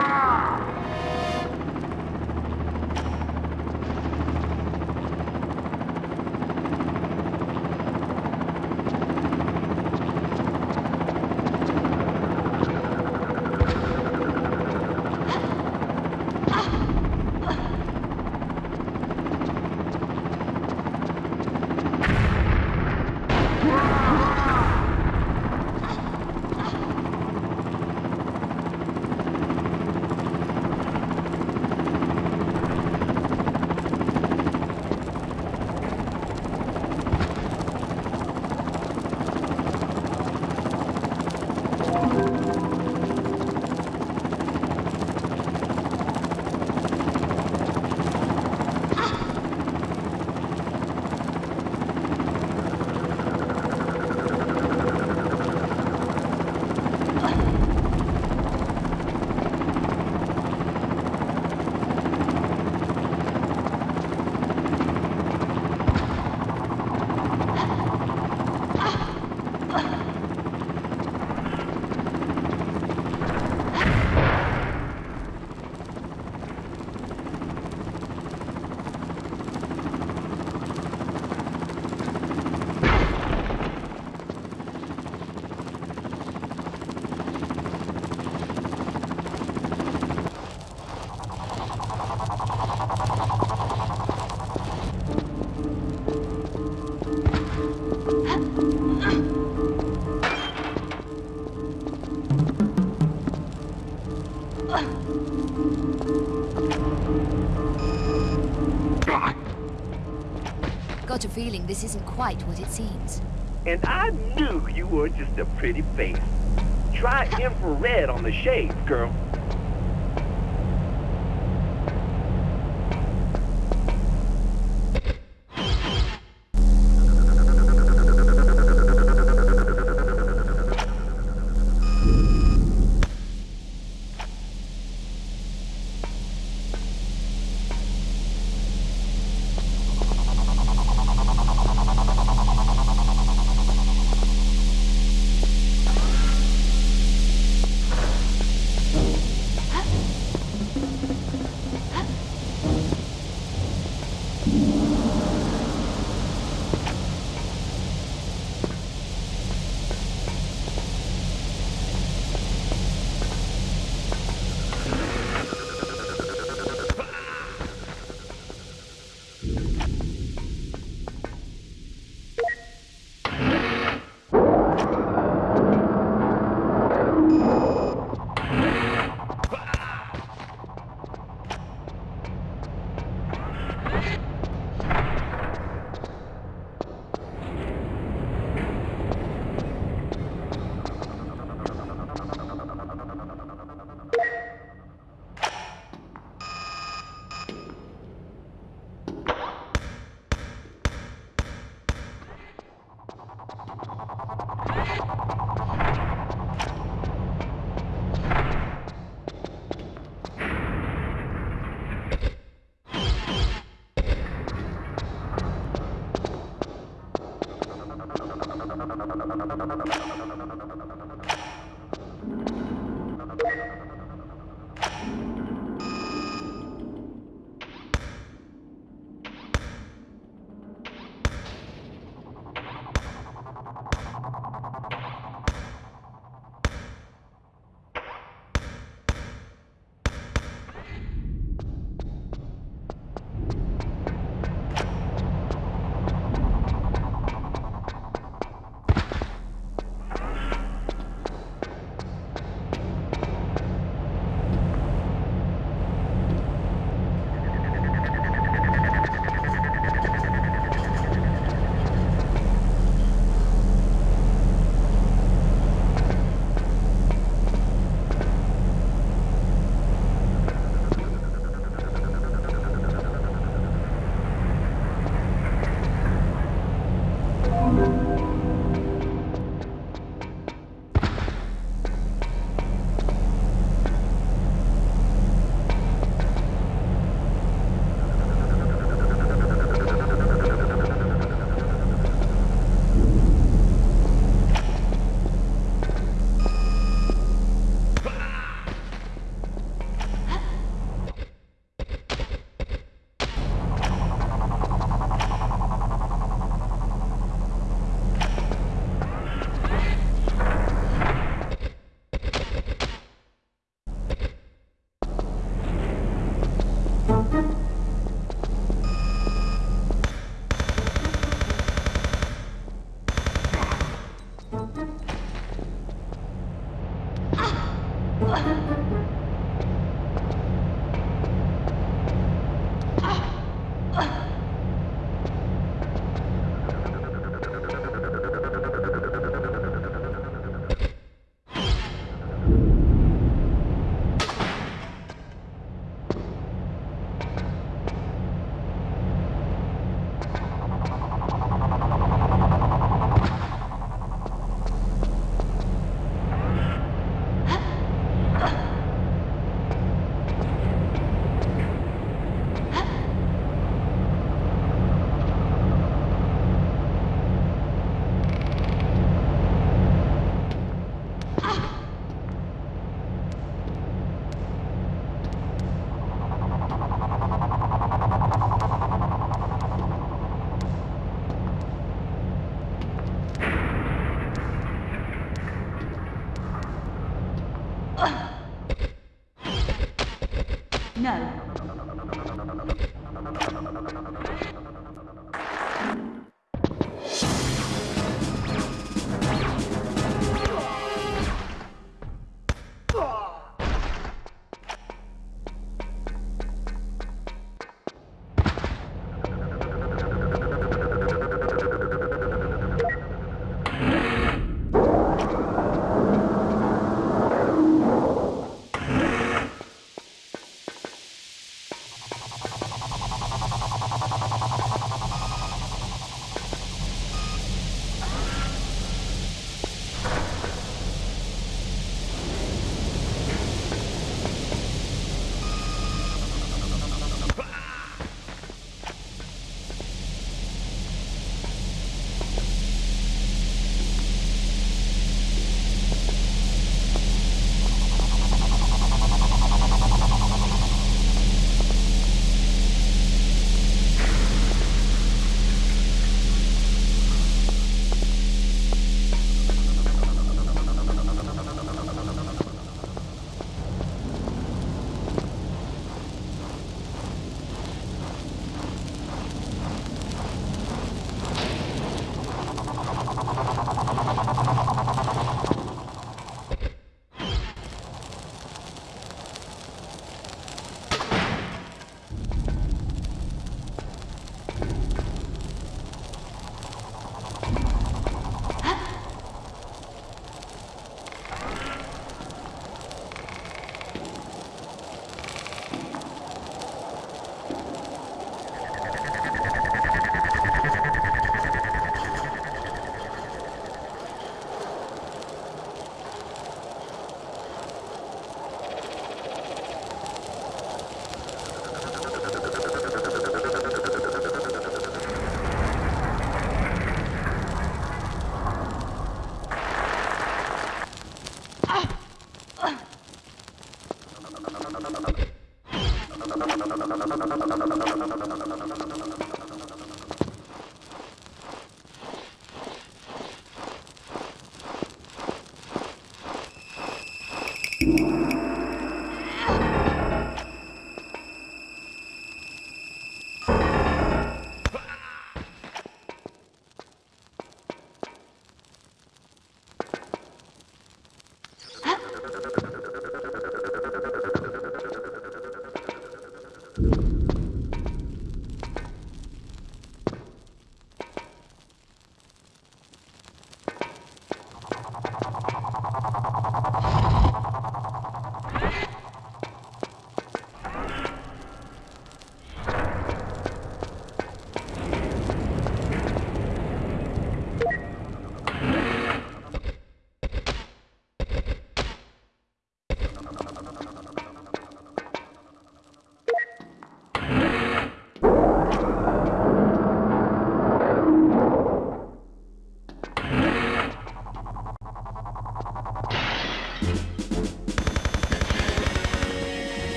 Got this isn't quite what it seems. And I knew you were just a pretty face. Try infrared on the shades, girl.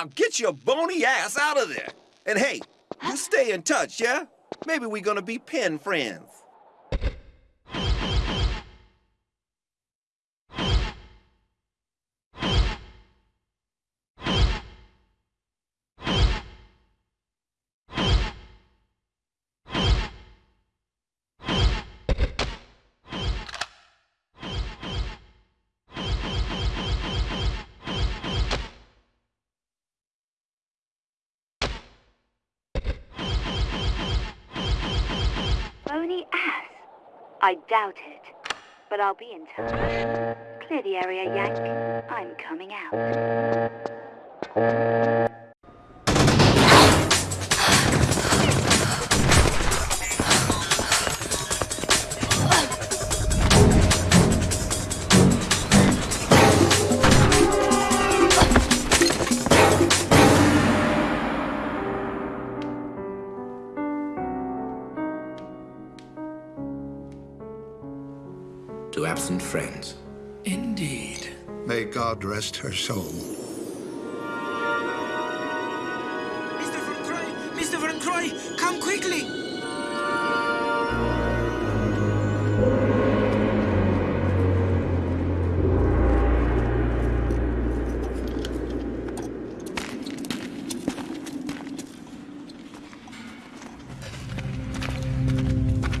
Now get your bony ass out of there. And hey, you stay in touch, yeah? Maybe we're gonna be pen friends. Bony ass? I doubt it. But I'll be in touch. Clear the area, Yank. I'm coming out. To absent friends. Indeed. May God rest her soul. Mr. Von Croy! Mr. Von Croy! Come quickly!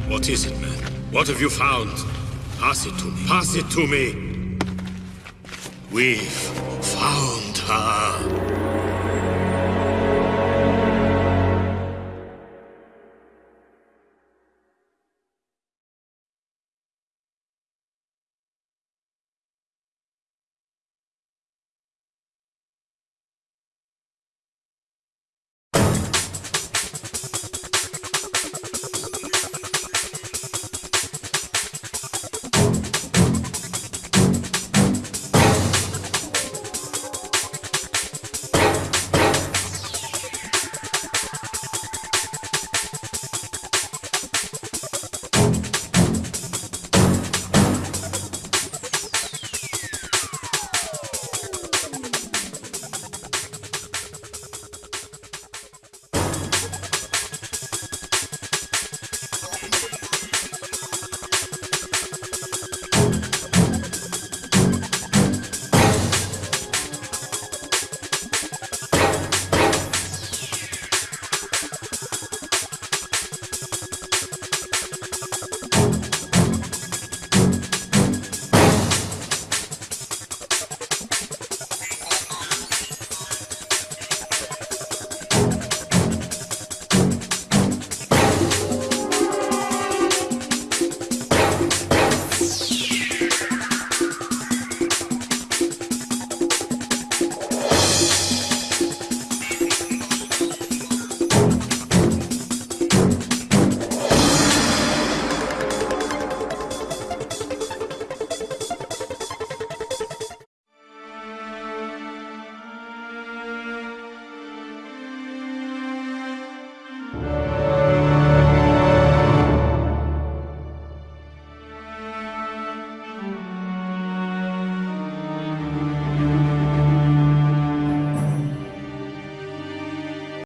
What is it, man? What have you found? Pass it to me. Pass it to me. We've found.